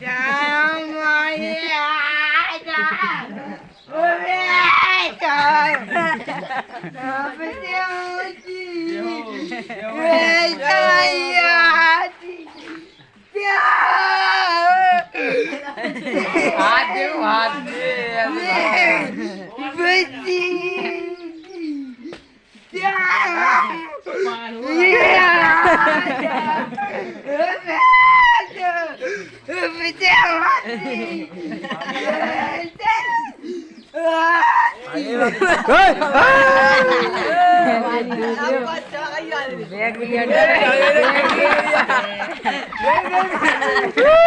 Já, mãe, ai, Hadi hadi. Hadi. Ai, ai, ai. Bag भी under है